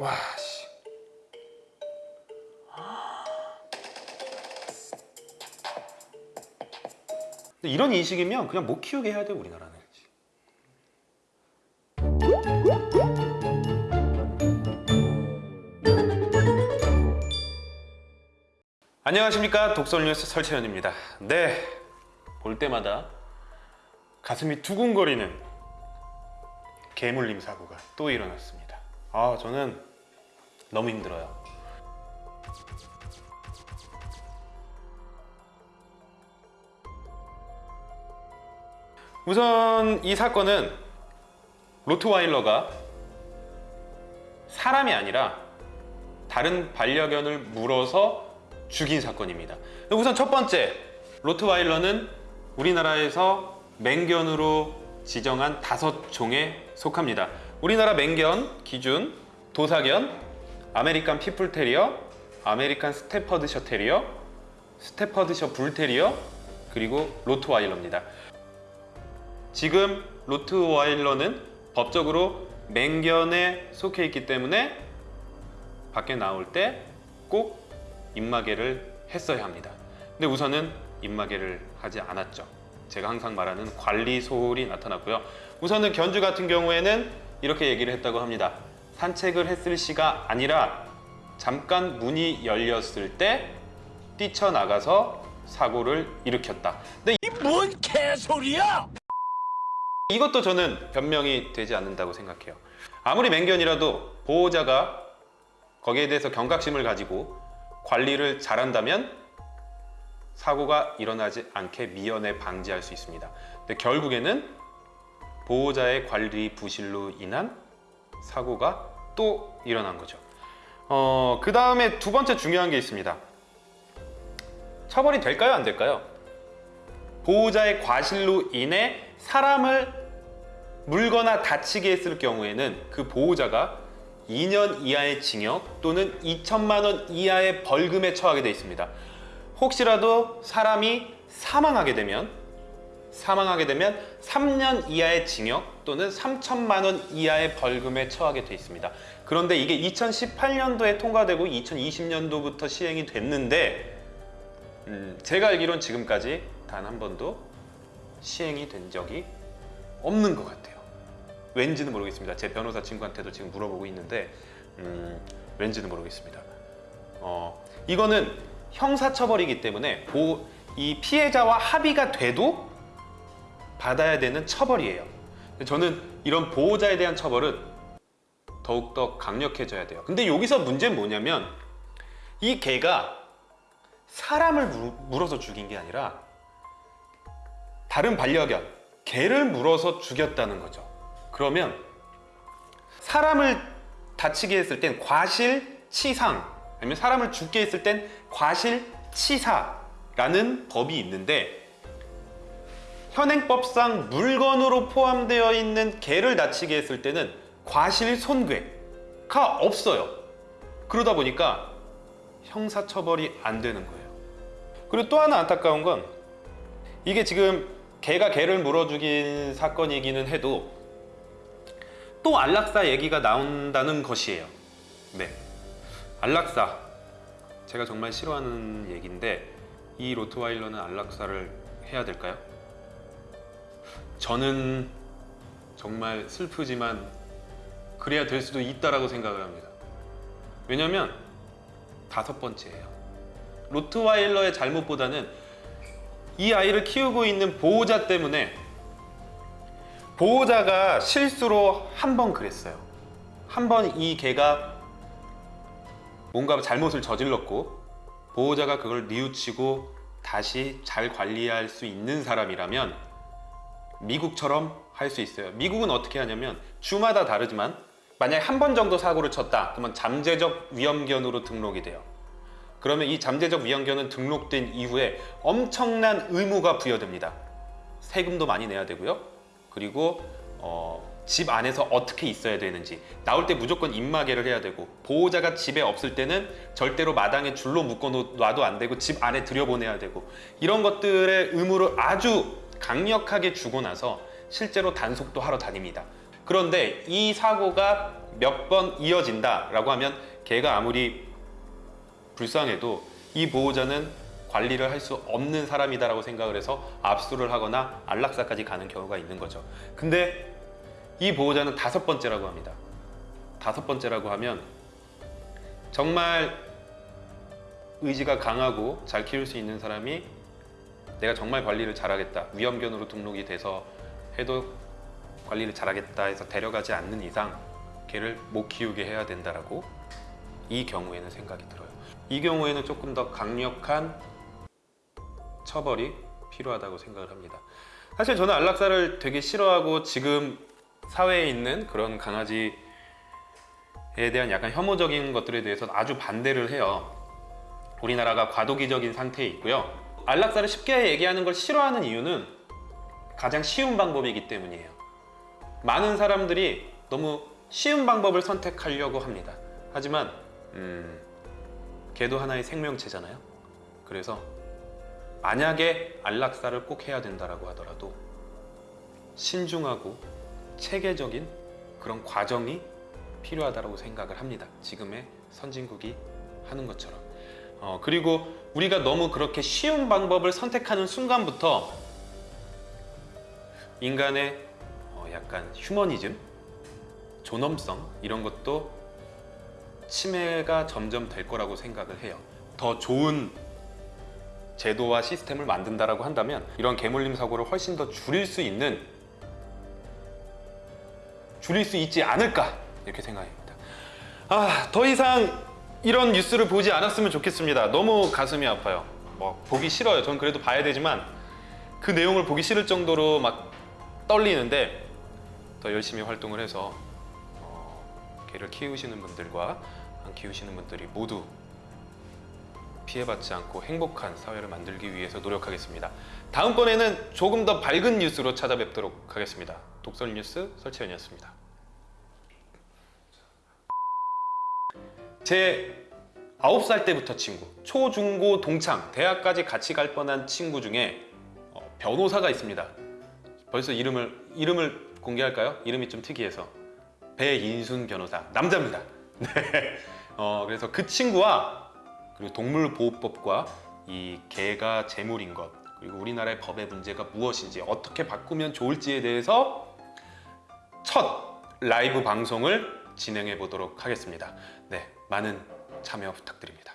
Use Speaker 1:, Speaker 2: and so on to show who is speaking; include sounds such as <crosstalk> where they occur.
Speaker 1: 와 씨. 이런 인식이면 그냥 못 키우게 해야 돼 우리나라는. 안녕하십니까 독설뉴스 설채현입니다. 네, 볼 때마다 가슴이 두근거리는 개물림 사고가 또 일어났습니다. 아, 저는 너무 힘들어요. 우선 이 사건은 로트와일러가 사람이 아니라 다른 반려견을 물어서 죽인 사건입니다. 우선 첫 번째, 로트와일러는 우리나라에서 맹견으로 지정한 다섯 종에 속합니다. 우리나라 맹견 기준 도사견, 아메리칸 핏불테리어, 아메리칸 스테퍼드셔 테리어, 스테퍼드셔 불테리어, 그리고 로트와일러입니다. 지금 로트와일러는 법적으로 맹견에 속해 있기 때문에 밖에 나올 때 꼭 입마개를 했어야 합니다. 근데 우선은 입마개를 하지 않았죠. 제가 항상 말하는 관리 소홀이 나타났고요. 우선은 견주 같은 경우에는 이렇게 얘기를 했다고 합니다. 산책을 했을 시가 아니라 잠깐 문이 열렸을 때 뛰쳐나가서 사고를 일으켰다. 근데
Speaker 2: 뭔 개소리야!
Speaker 1: 이것도 저는 변명이 되지 않는다고 생각해요. 아무리 맹견이라도 보호자가 거기에 대해서 경각심을 가지고 관리를 잘한다면 사고가 일어나지 않게 미연에 방지할 수 있습니다. 근데 결국에는 보호자의 관리 부실로 인한 사고가 또 일어난 거죠. 어, 그 다음에 두 번째 중요한 게 있습니다. 처벌이 될까요? 안 될까요? 보호자의 과실로 인해 사람을 물거나 다치게 했을 경우에는 그 보호자가 2년 이하의 징역 또는 2천만 원 이하의 벌금에 처하게 되어 있습니다. 혹시라도 사람이 사망하게 되면 사망하게 되면 3년 이하의 징역 또는 3천만 원 이하의 벌금에 처하게 되어 있습니다. 그런데 이게 2018년도에 통과되고 2020년도부터 시행이 됐는데 음, 제가 알기론 지금까지 단 한 번도 시행이 된 적이 없는 것 같아요. 왠지는 모르겠습니다. 제 변호사 친구한테도 지금 물어보고 있는데 음, 왠지는 모르겠습니다. 어, 이거는 형사처벌이기 때문에 보, 이 피해자와 합의가 돼도 받아야 되는 처벌이에요. 저는 이런 보호자에 대한 처벌은 더욱더 강력해져야 돼요. 근데 여기서 문제는 뭐냐면 이 개가 사람을 물- 물어서 죽인 게 아니라 다른 반려견, 개를 물어서 죽였다는 거죠. 그러면 사람을 다치게 했을 땐 과실치상 아니면 사람을 죽게 했을 땐 과실치사라는 법이 있는데 현행법상 물건으로 포함되어 있는 개를 다치게 했을 때는 과실손괴가 없어요. 그러다 보니까 형사처벌이 안 되는 거예요. 그리고 또 하나 안타까운 건 이게 지금 개가 개를 물어 죽인 사건이기는 해도 또 안락사 얘기가 나온다는 것이에요. 네. 안락사. 제가 정말 싫어하는 얘기인데 이 로트와일러는 안락사를 해야 될까요? 저는 정말 슬프지만 그래야 될 수도 있다라고 생각을 합니다. 왜냐면 다섯 번째예요. 로트와일러의 잘못보다는 이 아이를 키우고 있는 보호자 때문에 보호자가 실수로 한 번 그랬어요. 한 번 이 개가 뭔가 잘못을 저질렀고 보호자가 그걸 뉘우치고 다시 잘 관리할 수 있는 사람이라면 미국처럼 할 수 있어요. 미국은 어떻게 하냐면 주마다 다르지만 만약에 한 번 정도 사고를 쳤다 그러면 잠재적 위험견으로 등록이 돼요. 그러면 이 잠재적 위험견은 등록된 이후에 엄청난 의무가 부여됩니다. 세금도 많이 내야 되고요. 그리고 어, 집 안에서 어떻게 있어야 되는지 나올 때 무조건 입마개를 해야 되고 보호자가 집에 없을 때는 절대로 마당에 줄로 묶어 놔도 안 되고 집 안에 들여보내야 되고 이런 것들의 의무를 아주 강력하게 주고 나서 실제로 단속도 하러 다닙니다. 그런데 이 사고가 몇 번 이어진다 라고 하면 개가 아무리 불쌍해도 이 보호자는 관리를 할 수 없는 사람이다 라고 생각을 해서 압수를 하거나 안락사까지 가는 경우가 있는 거죠. 근데 이 보호자는 다섯 번째라고 합니다. 다섯 번째라고 하면 정말 의지가 강하고 잘 키울 수 있는 사람이 내가 정말 관리를 잘하겠다. 위험견으로 등록이 돼서 해도 관리를 잘하겠다 해서 데려가지 않는 이상 개를 못 키우게 해야 된다라고 이 경우에는 생각이 들어요. 이 경우에는 조금 더 강력한 처벌이 필요하다고 생각을 합니다. 사실 저는 안락사를 되게 싫어하고 지금 사회에 있는 그런 강아지에 대한 약간 혐오적인 것들에 대해서 아주 반대를 해요. 우리나라가 과도기적인 상태에 있고요. 안락사를 쉽게 얘기하는 걸 싫어하는 이유는 가장 쉬운 방법이기 때문이에요. 많은 사람들이 너무 쉬운 방법을 선택하려고 합니다. 하지만 음, 개도 하나의 생명체잖아요. 그래서 만약에 안락사를 꼭 해야 된다라고 하더라도 신중하고 체계적인 그런 과정이 필요하다고 생각을 합니다. 지금의 선진국이 하는 것처럼. 어, 그리고 우리가 너무 그렇게 쉬운 방법을 선택하는 순간부터 인간의 어, 약간 휴머니즘, 존엄성 이런 것도 침해가 점점 될 거라고 생각을 해요. 더 좋은 제도와 시스템을 만든다라고 한다면 이런 개물림 사고를 훨씬 더 줄일 수 있는 줄일 수 있지 않을까 이렇게 생각합니다. 아, 더 이상 이런 뉴스를 보지 않았으면 좋겠습니다. 너무 가슴이 아파요. 뭐 보기 싫어요. 전 그래도 봐야 되지만 그 내용을 보기 싫을 정도로 막 떨리는데 더 열심히 활동을 해서 어, 개를 키우시는 분들과 안 키우시는 분들이 모두 피해받지 않고 행복한 사회를 만들기 위해서 노력하겠습니다. 다음번에는 조금 더 밝은 뉴스로 찾아뵙도록 하겠습니다. 독설 뉴스 설채연이었습니다. 제 9살 때부터 친구, 초, 중, 고, 동창, 대학까지 같이 갈 뻔한 친구 중에 어, 변호사가 있습니다. 벌써 이름을 이름을 공개할까요? 이름이 좀 특이해서 배인순 변호사 남자입니다. <laughs> 네. 어, 그래서 그 친구와 그리고 동물보호법과 이 개가 재물인 것 그리고 우리나라의 법의 문제가 무엇인지 어떻게 바꾸면 좋을지에 대해서 첫 라이브 방송을 진행해 보도록 하겠습니다. 네, 많은 참여 부탁드립니다.